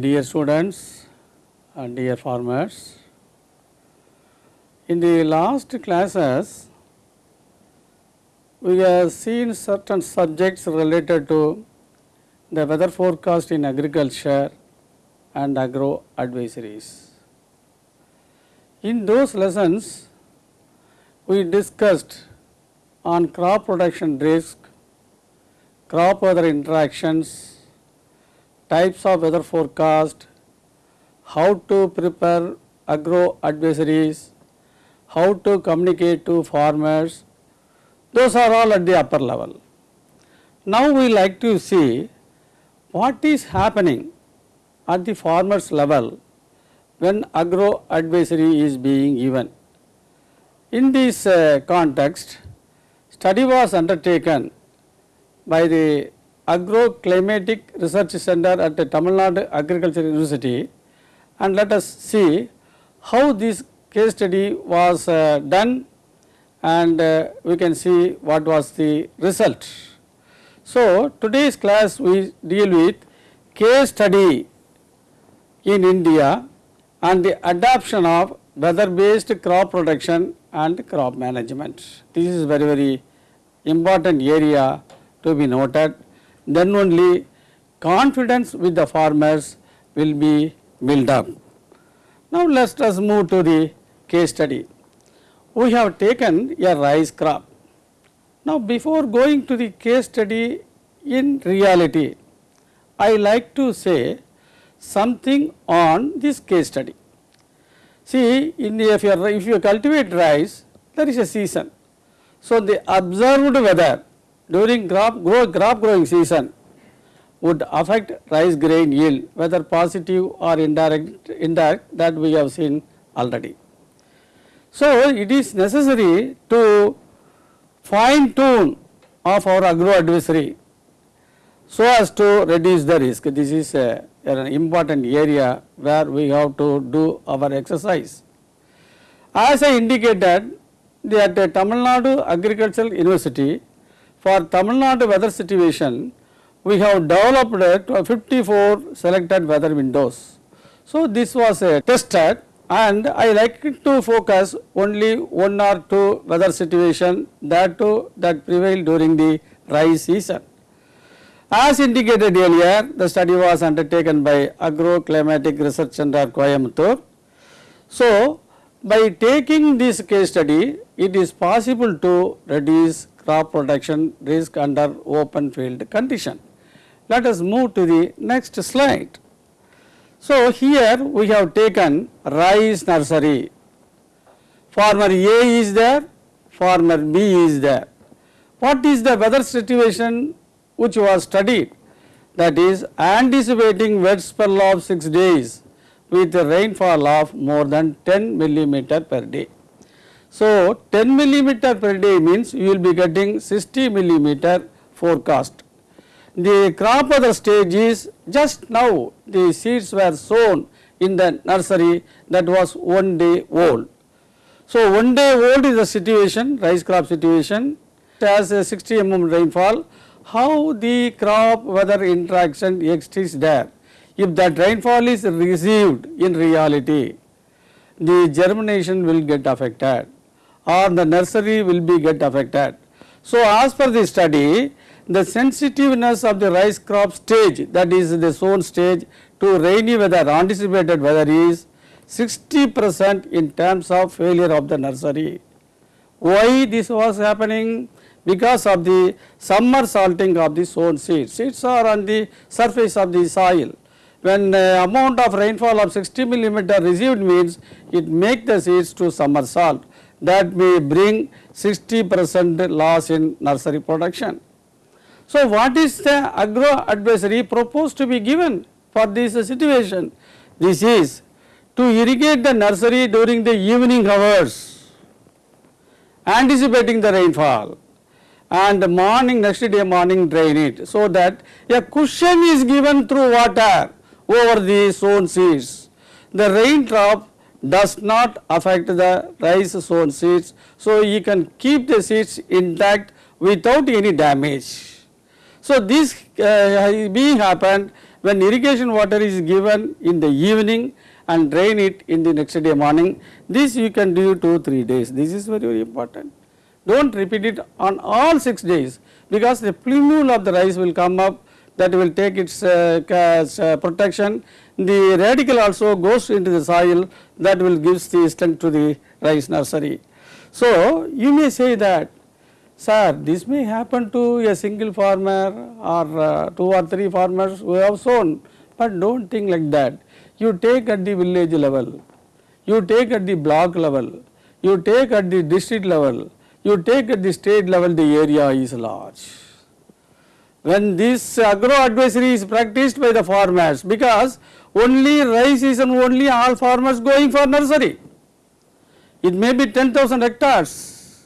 Dear students and dear farmers, in the last classes, we have seen certain subjects related to the weather forecast in agriculture and agro advisories. In those lessons, we discussed on crop production risk, crop weather interactions, types of weather forecast, how to prepare agro advisories, how to communicate to farmers, those are all at the upper level. Now we like to see what is happening at the farmers level when agro advisory is being given. In this uh, context, study was undertaken by the Agroclimatic Research Center at Tamil Nadu Agriculture University and let us see how this case study was uh, done and uh, we can see what was the result. So, today's class we deal with case study in India and the adoption of weather based crop production and crop management. This is very very important area to be noted then only confidence with the farmers will be built up. Now let us move to the case study. We have taken a rice crop. Now before going to the case study in reality, I like to say something on this case study. See in if you are, if you cultivate rice, there is a season. So the observed weather during crop, grow, crop growing season would affect rice grain yield whether positive or indirect, indirect that we have seen already. So, it is necessary to fine tune of our agro advisory so as to reduce the risk. This is a, an important area where we have to do our exercise. As I indicated that Tamil Nadu Agricultural University for Tamil Nadu weather situation, we have developed 54 selected weather windows. So, this was a tested and I like to focus only one or two weather situation that that prevail during the rice season. As indicated earlier, the study was undertaken by Agroclimatic Research Center Coimbatore. So, by taking this case study, it is possible to reduce crop production risk under open field condition. Let us move to the next slide. So, here we have taken rice nursery, farmer A is there, farmer B is there. What is the weather situation which was studied? That is anticipating wet spell of 6 days with a rainfall of more than 10 millimeter per day. So, 10 millimeter per day means you will be getting 60 millimeter forecast. The crop weather stage is just now the seeds were sown in the nursery that was one day old. So, one day old is the situation rice crop situation has a 60 mm rainfall how the crop weather interaction exists there. If that rainfall is received in reality the germination will get affected or the nursery will be get affected. So, as per the study the sensitiveness of the rice crop stage that is the sown stage to rainy weather anticipated weather is 60 percent in terms of failure of the nursery. Why this was happening? Because of the summer salting of the sown seeds. Seeds are on the surface of the soil. When the amount of rainfall of 60 millimeter received means it make the seeds to summer salt that may bring 60 percent loss in nursery production. So, what is the agro advisory proposed to be given for this situation? This is to irrigate the nursery during the evening hours, anticipating the rainfall and morning next day morning drain it. So, that a cushion is given through water over the sown seeds. The raindrop does not affect the rice sown seeds. So, you can keep the seeds intact without any damage. So, this uh, being happened when irrigation water is given in the evening and drain it in the next day morning. This you can do 2 3 days. This is very very important. Do not repeat it on all 6 days because the plumule of the rice will come up that will take its uh, uh, protection. The radicle also goes into the soil that will gives the strength to the rice nursery. So, you may say that sir this may happen to a single farmer or uh, 2 or 3 farmers who have sown, but do not think like that. You take at the village level, you take at the block level, you take at the district level, you take at the state level the area is large when this agro advisory is practiced by the farmers because only rice and only all farmers going for nursery. It may be 10,000 hectares.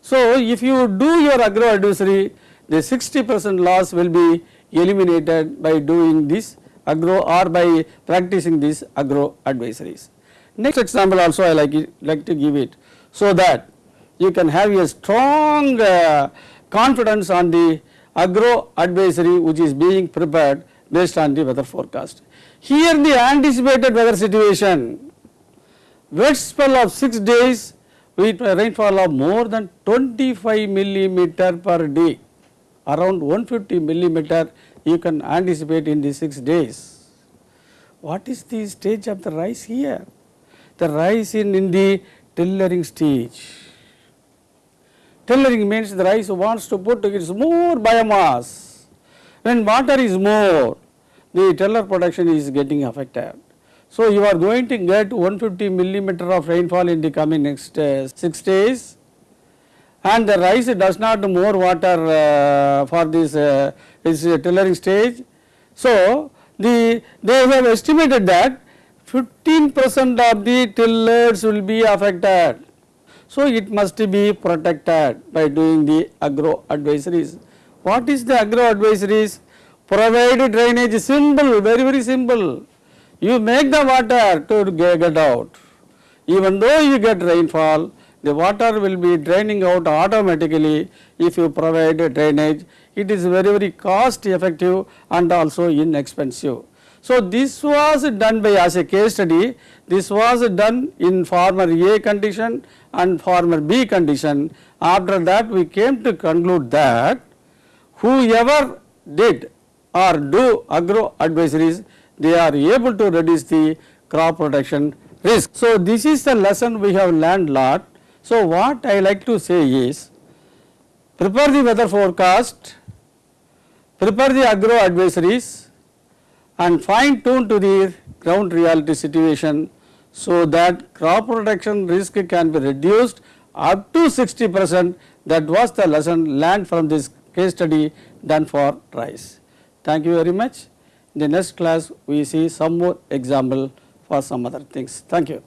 So, if you do your agro advisory the 60 percent loss will be eliminated by doing this agro or by practicing these agro advisories. Next example also I like it, like to give it so that you can have a strong uh, confidence on the agro advisory which is being prepared based on the weather forecast. Here the anticipated weather situation, wet spell of 6 days with rainfall of more than 25 millimeter per day, around 150 millimeter you can anticipate in the 6 days. What is the stage of the rice here? The rice in, in the tillering stage Tillering means the rice wants to put its more biomass. When water is more, the tiller production is getting affected. So, you are going to get 150 millimeter of rainfall in the coming next uh, 6 days and the rice does not more water uh, for this, uh, tillering stage. So, the they have estimated that 15 percent of the tillers will be affected so, it must be protected by doing the agro advisories. What is the agro advisories? Provide drainage simple, very very simple. You make the water to get out. Even though you get rainfall, the water will be draining out automatically if you provide drainage. It is very very cost effective and also inexpensive. So, this was done by as a case study, this was done in former A condition and former B condition. After that we came to conclude that whoever did or do agro advisories, they are able to reduce the crop protection risk. So, this is the lesson we have learned lot. So, what I like to say is prepare the weather forecast, prepare the agro advisories and fine tune to the ground reality situation so that crop protection risk can be reduced up to 60 percent that was the lesson learned from this case study done for rice. Thank you very much. In the next class we see some more example for some other things. Thank you.